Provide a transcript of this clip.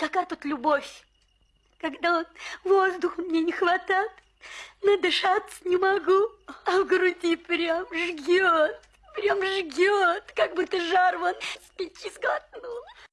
какая тут любовь, когда вот воздуха мне не хватает, надышаться не могу, а в груди прям жгет, прям жгет, как будто жар вон с печи сглотнула.